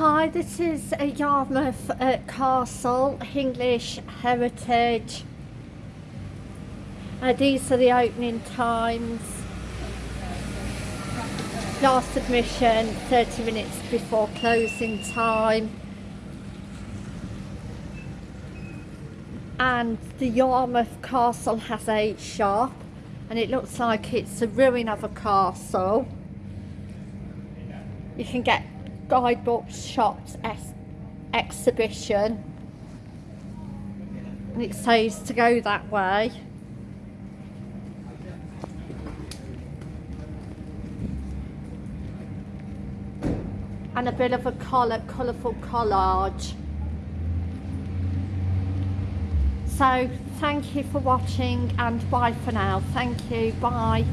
Hi, this is uh, Yarmouth uh, Castle, English Heritage. Uh, these are the opening times. Last admission 30 minutes before closing time. And the Yarmouth Castle has a shop and it looks like it's a ruin of a castle. You can get guidebooks, shops, ex exhibition. And it says to go that way. And a bit of a collar, colourful collage. So thank you for watching and bye for now. Thank you. Bye.